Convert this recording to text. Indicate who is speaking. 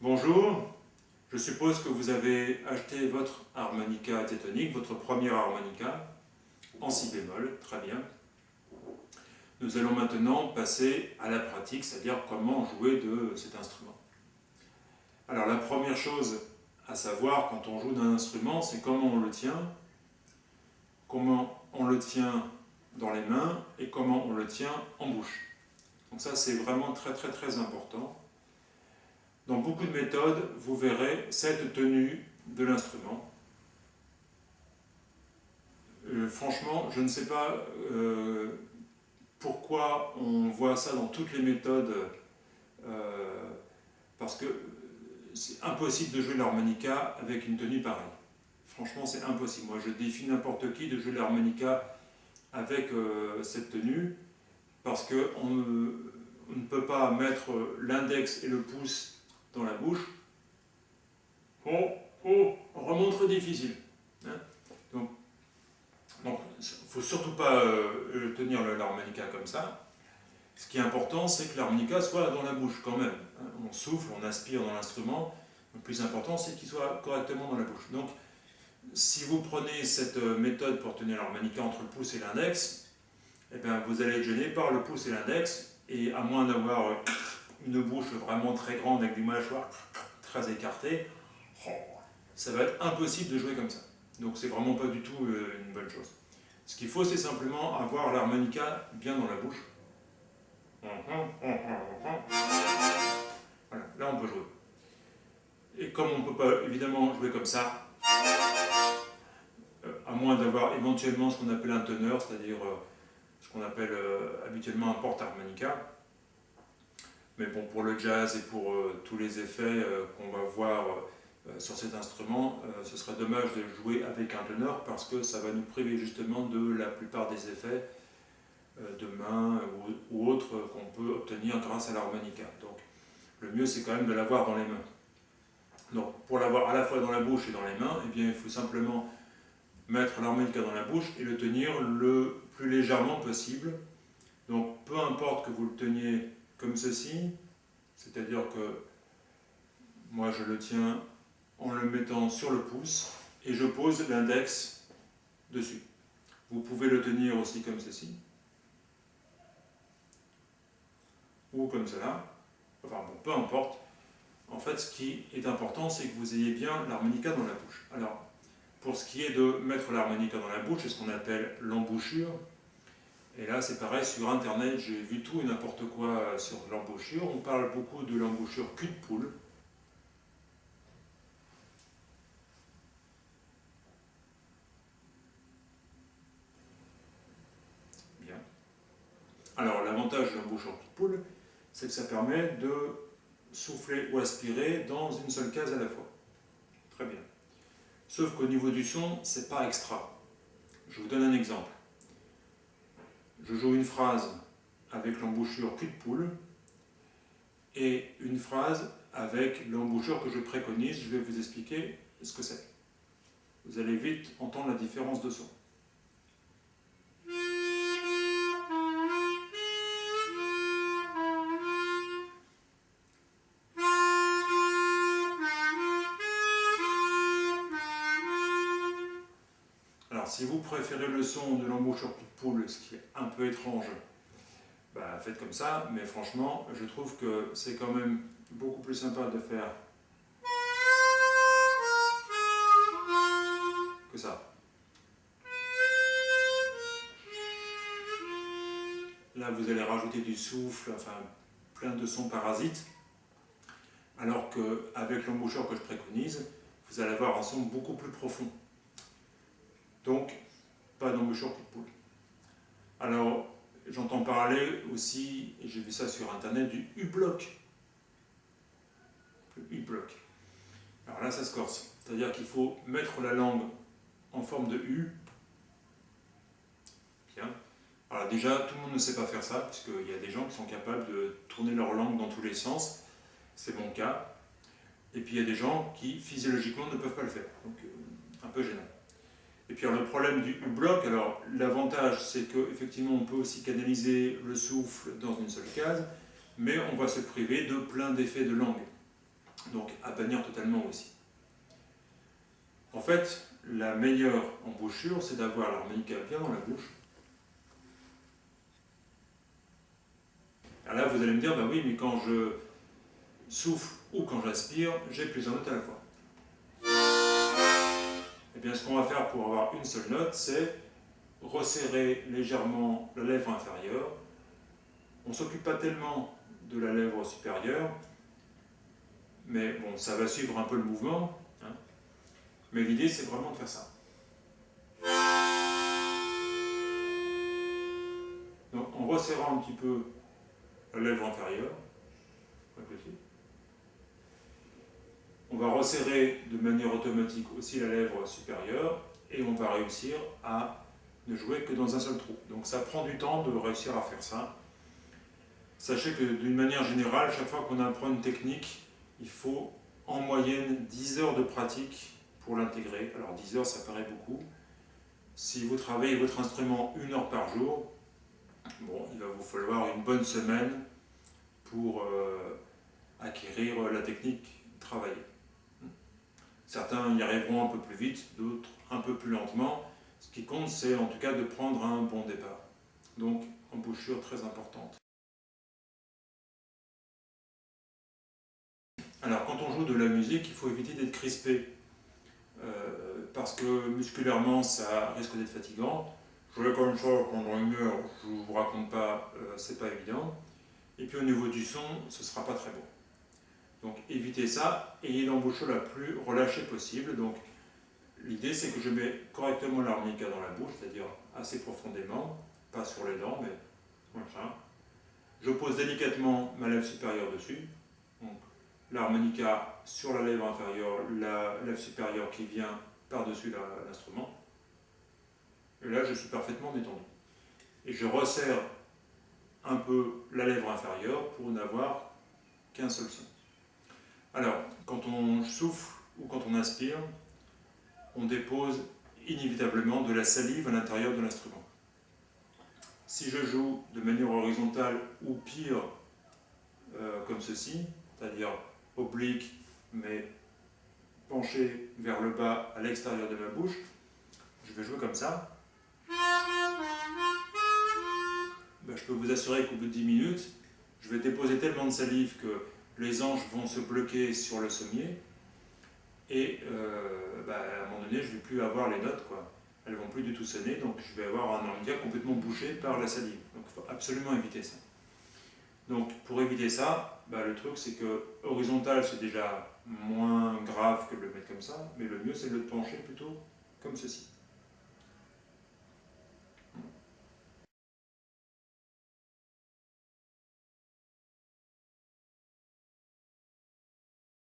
Speaker 1: Bonjour, je suppose que vous avez acheté votre harmonica tétonique, votre premier harmonica, en si bémol, très bien. Nous allons maintenant passer à la pratique, c'est-à-dire comment jouer de cet instrument. Alors la première chose à savoir quand on joue d'un instrument, c'est comment on le tient, comment on le tient dans les mains et comment on le tient en bouche. Donc ça c'est vraiment très très très important. Dans beaucoup de méthodes, vous verrez cette tenue de l'instrument. Euh, franchement, je ne sais pas euh, pourquoi on voit ça dans toutes les méthodes, euh, parce que c'est impossible de jouer l'harmonica avec une tenue pareille. Franchement, c'est impossible. Moi, je défie n'importe qui de jouer l'harmonica avec cette tenue, parce qu'on ne peut pas mettre l'index et le pouce dans la bouche. Oh, oh, remontre difficile. Hein. donc, il ne faut surtout pas euh, tenir l'harmonica comme ça. Ce qui est important, c'est que l'harmonica soit dans la bouche quand même. Hein. on souffle, on aspire dans l'instrument. Le plus important, c'est qu'il soit correctement dans la bouche. Donc, si vous prenez cette euh, méthode pour tenir l'harmonica entre le pouce et l'index, eh bien, vous allez être gêné par le pouce et l'index, et à moins d'avoir euh, une bouche vraiment très grande avec des mâchoires très écartées, oh, ça va être impossible de jouer comme ça. Donc c'est vraiment pas du tout euh, une bonne chose. Ce qu'il faut, c'est simplement avoir l'harmonica bien dans la bouche. Voilà, là on peut jouer. Et comme on ne peut pas évidemment jouer comme ça, euh, à moins d'avoir éventuellement ce qu'on appelle un teneur, c'est-à-dire euh, ce qu'on appelle habituellement un porte-harmonica, mais bon, pour le jazz et pour euh, tous les effets euh, qu'on va voir euh, sur cet instrument, ce serait dommage de jouer avec un teneur parce que ça va nous priver justement de la plupart des effets de main ou, autres qu'on peut obtenir grâce à l'harmonica. Donc le mieux c'est quand même de l'avoir dans les mains. Donc pour l'avoir à la fois dans la bouche et dans les mains, eh bien, il faut simplement mettre l'harmonica dans la bouche et le tenir le plus légèrement possible. Donc peu importe que vous le teniez comme ceci, c'est-à-dire que moi je le tiens en le mettant sur le pouce et je pose l'index dessus. Vous pouvez le tenir aussi comme ceci, ou comme cela, enfin bon, peu importe. En fait, ce qui est important, c'est que vous ayez bien l'harmonica dans la bouche. Alors, pour ce qui est de mettre l'harmonica dans la bouche, c'est ce qu'on appelle l'embouchure, et là, c'est pareil, sur Internet, j'ai vu tout et n'importe quoi sur l'embouchure. On parle beaucoup de l'embouchure cul de poule. Bien. Alors, l'avantage de l'embouchure cul de poule, c'est que ça permet de souffler ou aspirer dans une seule case à la fois. Très bien. Sauf qu'au niveau du son, c'est pas extra. Je vous donne un exemple je joue une phrase avec l'embouchure cul de poule et une phrase avec l'embouchure que je préconise. Je vais vous expliquer ce que c'est. Vous allez vite entendre la différence de son. Si vous préférez le son de l'embouchure de poule, ce qui est un peu étrange, bah, faites comme ça, mais franchement, je trouve que c'est quand même beaucoup plus sympa de faire que ça. Là, vous allez rajouter du souffle, enfin, plein de sons parasites, alors qu'avec l'embouchure que je préconise, vous allez avoir un son beaucoup plus profond. Donc, pas d'embouchure de poule. Alors, j'entends parler aussi, et j'ai vu ça sur internet, du U-bloc. Le U-bloc. Alors là, ça se corse. C'est-à-dire qu'il faut mettre la langue en forme de U. Bien. Alors déjà, tout le monde ne sait pas faire ça, puisqu'il y a des gens qui sont capables de tourner leur langue dans tous les sens. C'est mon cas. Et puis il y a des gens qui, physiologiquement, ne peuvent pas le faire. Donc, euh, un peu gênant. Et puis le problème du U-bloc, alors l'avantage c'est qu'effectivement on peut aussi canaliser le souffle dans une seule case, mais on va se priver de plein d'effets de langue. Donc à bannir totalement aussi. En fait, la meilleure embouchure, c'est d'avoir l'harmonica bien dans la bouche. Alors là, vous allez me dire, bah oui, mais quand je souffle ou quand j'aspire, j'ai plusieurs notes à la fois. Eh bien, ce qu'on va faire pour avoir une seule note, c'est resserrer légèrement la lèvre inférieure. On ne s'occupe pas tellement de la lèvre supérieure, mais bon, ça va suivre un peu le mouvement. Hein. Mais l'idée, c'est vraiment de faire ça. Donc, en resserrant un petit peu la lèvre inférieure, on va resserrer de manière automatique aussi la lèvre supérieure et on va réussir à ne jouer que dans un seul trou. Donc ça prend du temps de réussir à faire ça. Sachez que d'une manière générale, chaque fois qu'on apprend une technique, il faut en moyenne 10 heures de pratique pour l'intégrer. Alors 10 heures, ça paraît beaucoup. Si vous travaillez votre instrument une heure par jour, bon, il va vous falloir une bonne semaine pour euh, acquérir la technique travaillée. Certains y arriveront un peu plus vite, d'autres un peu plus lentement. Ce qui compte, c'est en tout cas de prendre un bon départ. Donc, embouchure très importante. Alors, quand on joue de la musique, il faut éviter d'être crispé. Euh, parce que musculairement, ça risque d'être fatigant. Jouer comme ça pendant une heure, je ne vous raconte pas, euh, c'est pas évident. Et puis au niveau du son, ce ne sera pas très bon. Donc évitez ça, ayez l'embouchure la plus relâchée possible. Donc l'idée c'est que je mets correctement l'harmonica dans la bouche, c'est-à-dire assez profondément, pas sur les dents, mais ça. Je pose délicatement ma lèvre supérieure dessus. Donc l'harmonica sur la lèvre inférieure, la lèvre supérieure qui vient par-dessus l'instrument. Et là je suis parfaitement détendu. Et je resserre un peu la lèvre inférieure pour n'avoir qu'un seul son. Alors, quand on souffle ou quand on inspire, on dépose inévitablement de la salive à l'intérieur de l'instrument. Si je joue de manière horizontale ou pire, euh, comme ceci, c'est-à-dire oblique mais penché vers le bas à l'extérieur de ma bouche, je vais jouer comme ça. Ben, je peux vous assurer qu'au bout de 10 minutes, je vais déposer tellement de salive que les anges vont se bloquer sur le sommier et euh, bah, à un moment donné, je ne vais plus avoir les notes, quoi. elles ne vont plus du tout sonner, donc je vais avoir un harmonica complètement bouché par la salive. Donc il faut absolument éviter ça. Donc pour éviter ça, bah, le truc c'est que horizontal c'est déjà moins grave que de le mettre comme ça, mais le mieux c'est de le pencher plutôt comme ceci.